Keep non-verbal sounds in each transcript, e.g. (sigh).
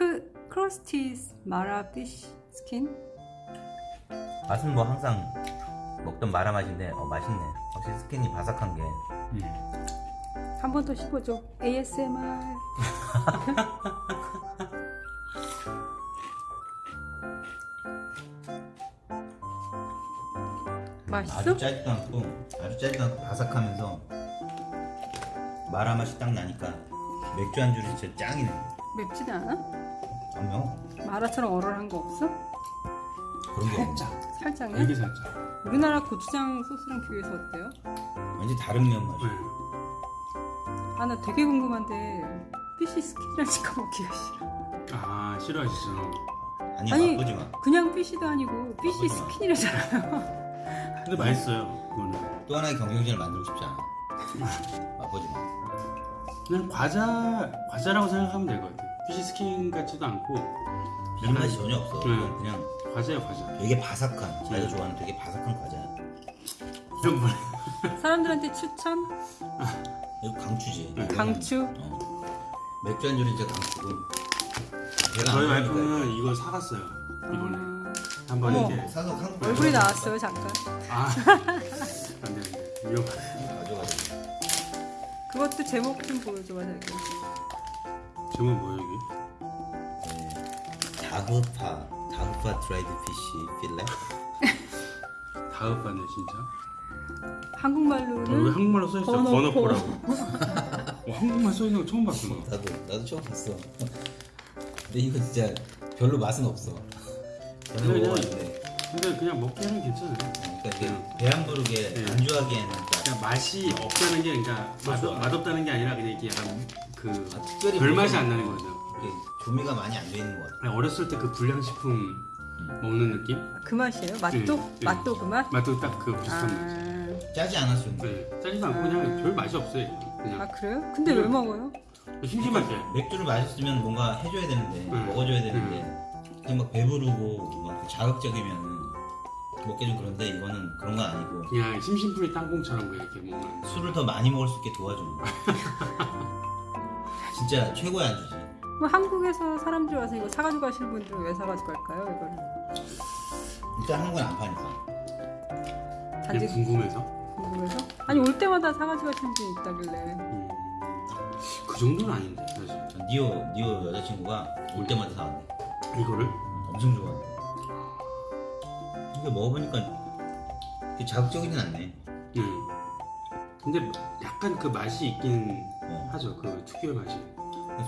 크 crusty 마라 fish skin? 맛은 뭐 항상 먹던 마라 맛인데 어 맛있네. 확실히 skin이 바삭한 게. 음. 한번 더 씹어줘. ASMR (laughs) 맛있어? 아주 짜지도 않고 아주 짜지도 않고 바삭하면서 마라 맛이 딱 나니까 맥주 안주는 진짜 짱이네 맵지도 않아? 아니요 마라처럼 얼얼한 거 없어? 그런 게 없네 살짝 살짝요? 되게 살짝 우리나라 고추장 소스랑 비교해서 어때요? 완전 다른 면 맛이 네. 아 나 되게 궁금한데 fish skin이랑 찍어 먹기가 싫어 아 싫어하시죠 아니 아니, 맛보지 마또 그냥 fish도 아니고 fish. skin이라잖아요 근데 맛있어요 그거는 하나의 경쟁자를 만들고 싶지 않아 (laughs) 맛보지 마 그냥 과자 과자라고 생각하면 될 것 같아요. fish skin 같지도 않고. 이 맛이 전혀 없어 네. 그냥 과자예요 과자. 되게 바삭한 자기가 좋아하는 되게 바삭한 과자야 이런 뭐 사람들한테 추천? 이거 강추지. 네. 강추? 어. 맥주 안주는 진짜 강추고. 저희 와이프는 이걸 사갔어요 이번에. 아, 한번. 이렇게. 사서 한국 얼굴이 나왔어요 잠깐. 아. 안돼 안돼. 위험하네 그것도 제목 좀 보여줘봐 자기 제목 뭐예요 이게? 네. 다그파 다그파 드라이드 피쉬 필레? (laughs) 다음반에 진짜? 어, 왜 한국말로는 한국말로 써있어? 건어포. 건어포라고. (laughs) 어, 한국말 써있는 거 처음 봤어 나. 나도 나도 처음 봤어. 근데 이거 진짜 별로 맛은 없어. 먹어봤는데 근데 그냥 먹기에는 괜찮아요 그러니까 이게 배안 부르게 네. 안주하기에는 딱 그냥 맛이 없다는 게 그러니까 맛, 좋아. 맛없다는 게 아니라 그냥 이게 약간 그 아, 특별히 별 맛이 뭐가 안 나는 거죠 조미가 많이 안 돼 있는 것 같아 그냥 어렸을 때 그 불량식품 먹는 느낌? 그 맛이에요? 맛도? 네, 네. 맛도 그 맛? 맛도 딱 그 비슷한 맛 아, 짜지 않았으면 네, 짜지도 않고 아. 그냥 별 맛이 없어요 그냥 아 그래요? 근데 왜 네. 먹어요? 심심할 때 맥주를 마셨으면 뭔가 해줘야 되는데 응. 먹어줘야 되는데 그냥 막 배부르고 막 자극적이면 먹기 좀 그런데 이거는 그런 건 아니고 그냥 심심풀이 땅콩처럼 그냥 이렇게 먹는 술을 더 많이 먹을 수 있게 도와주는 거야 (laughs) 진짜 최고의 안주지. 뭐 한국에서 사람들이 와서 이거 사가지고 가시는 분들은 왜 사가지고 갈까요? 이거를 일단 한국은 안 파니까. 단지 그냥 궁금해서? 궁금해서? 아니 올 때마다 사가지고 가시는 분이 있다길래. 음, 그 정도는 아닌데 사실. 전 니오 니오 여자친구가 올 때마다 사왔대. 이거를? 엄청 좋아한 대 이게 먹어보니까 되게 자극적이진 않네 음. 근데 약간 그 맛이 있긴 어. 하죠 그 특유의 맛이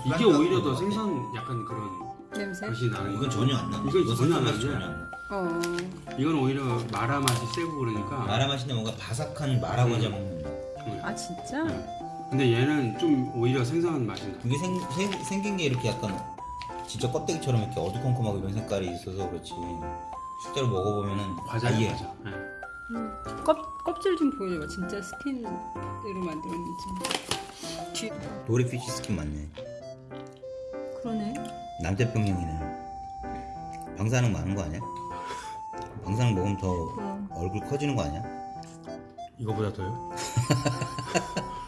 술 이게 오히려 더. 생선 약간 그런 냄새? 맛이 나는 이건 거 전혀 안 나. 이건 전혀 안 생선 맛이 나는데? 전혀 안 나. 어 이건 오히려 마라 맛이 세고 그러니까 마라 맛인데 뭔가 바삭한 마라 과자 먹는 맛. 음. 아 진짜? 근데 얘는 좀 오히려 생선한 맛이 나 이게 생, 생, 생긴 게 이렇게 약간 진짜 껍데기처럼 이렇게 어두컴컴하고 이런 색깔이 있어서 그렇지 실제로 먹어보면은 과자예요 아예 과자 네. 음, 껍, 껍질 좀 보여줘봐 진짜 skin으로 만들었는지 뒤 dory fish skin 맞네 그러네 남태평양이네 방사능 많은 거 아니야? 방사능 먹으면 더 그럼 얼굴 커지는 거 아니야? 이거보다 더요? (laughs)